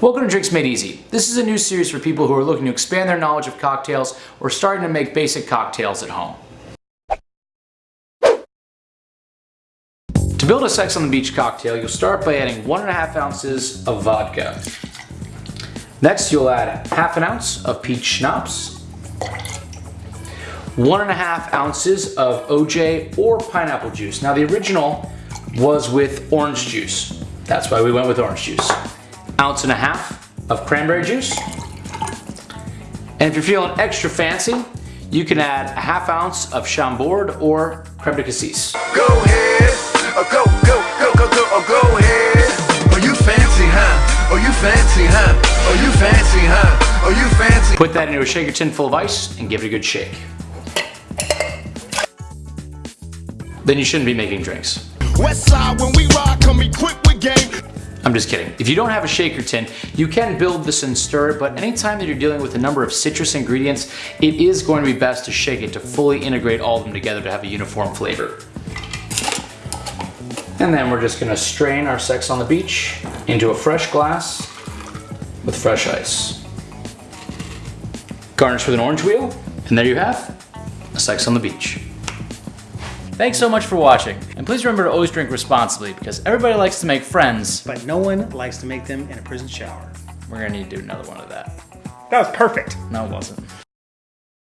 Welcome to Drinks Made Easy. This is a new series for people who are looking to expand their knowledge of cocktails or starting to make basic cocktails at home. To build a Sex on the Beach cocktail, you'll start by adding one and a half ounces of vodka. Next, you'll add half an ounce of peach schnapps, one and a half ounces of OJ or pineapple juice. Now the original was with orange juice. That's why we went with orange juice. Ounce and a half of cranberry juice. And if you're feeling extra fancy, you can add a half ounce of Chambord or creme de cassis. Go ahead, oh, go, go, go, go, go, oh, go ahead. Oh, you fancy, huh? Oh, you fancy, huh? Oh, you fancy, huh? Oh, you fancy. Put that into a shaker tin full of ice and give it a good shake. Then you shouldn't be making drinks. West side when we ride, come equipped with game. I'm just kidding. If you don't have a shaker tin, you can build this and stir it, but anytime that you're dealing with a number of citrus ingredients, it is going to be best to shake it to fully integrate all of them together to have a uniform flavor. And then we're just gonna strain our Sex on the Beach into a fresh glass with fresh ice. Garnish with an orange wheel, and there you have a Sex on the Beach. Thanks so much for watching, and please remember to always drink responsibly because everybody likes to make friends. but no one likes to make them in a prison shower. We're gonna need to do another one of that. That was perfect. No, it wasn't.